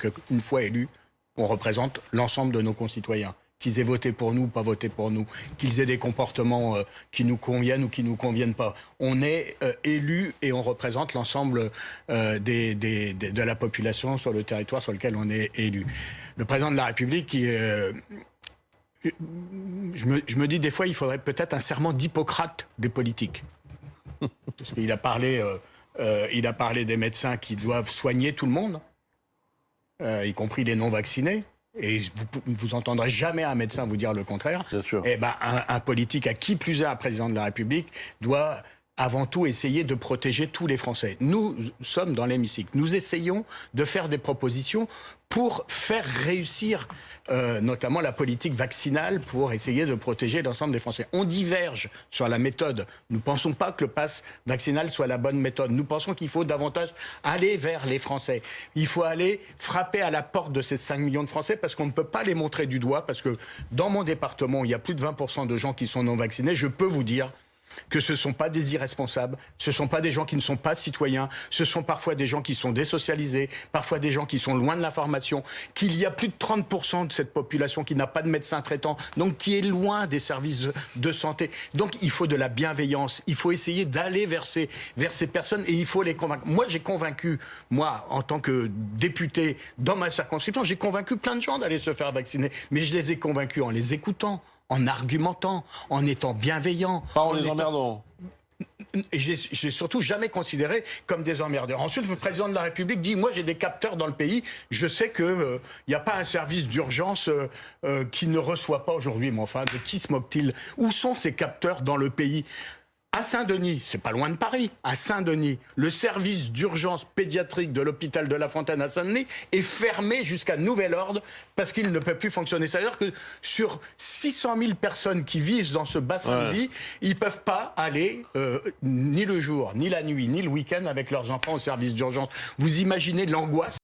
qu'une fois élus, on représente l'ensemble de nos concitoyens. Qu'ils aient voté pour nous ou pas voté pour nous, qu'ils aient des comportements euh, qui nous conviennent ou qui nous conviennent pas. On est euh, élus et on représente l'ensemble euh, de la population sur le territoire sur lequel on est élu. Le président de la République, je, me, dis des fois, il faudrait peut-être un serment d'Hippocrate des politiques. Parce a parlé, il a parlé des médecins qui doivent soigner tout le monde, euh, y compris les non-vaccinés. Et vous, vous entendrez jamais un médecin vous dire le contraire. Bien sûr. Eh ben, un, un politique, à qui plus est un président de la République, doit avant tout essayer de protéger tous les Français. Nous sommes dans l'hémicycle. Nous essayons de faire des propositions pour faire réussir euh, notamment la politique vaccinale pour essayer de protéger l'ensemble des Français. On diverge sur la méthode. Nous ne pensons pas que le pass vaccinal soit la bonne méthode. Nous pensons qu'il faut davantage aller vers les Français. Il faut aller frapper à la porte de ces 5 millions de Français parce qu'on ne peut pas les montrer du doigt parce que dans mon département, il y a plus de 20% de gens qui sont non vaccinés. Je peux vous dire que ce ne sont pas des irresponsables, ce ne sont pas des gens qui ne sont pas citoyens, ce sont parfois des gens qui sont désocialisés, parfois des gens qui sont loin de l'information, qu'il y a plus de 30% de cette population qui n'a pas de médecin traitant, donc qui est loin des services de santé. Donc il faut de la bienveillance, il faut essayer d'aller vers ces, vers ces personnes et il faut les convaincre. Moi j'ai convaincu, moi en tant que député dans ma circonscription, j'ai convaincu plein de gens d'aller se faire vacciner, mais je les ai convaincus en les écoutant en argumentant, en étant bienveillant. Pas en les étant- emmerdant. j'ai surtout jamais considéré comme des emmerdeurs. Ensuite, le président de la République dit moi j'ai des capteurs dans le pays. Je sais que il n'y a pas un service d'urgence euh, euh, qui ne reçoit pas aujourd'hui. Mais enfin, de qui se moque-t-il Où sont ces capteurs dans le pays? À Saint-Denis, c'est pas loin de Paris, à Saint-Denis, le service d'urgence pédiatrique de l'hôpital de La Fontaine à Saint-Denis est fermé jusqu'à nouvel ordre parce qu'il ne peut plus fonctionner. C'est-à-dire que sur 600 000 personnes qui vivent dans ce bassin de vie, ils peuvent pas aller euh, ni le jour, ni la nuit, ni le week-end avec leurs enfants au service d'urgence. Vous imaginez l'angoisse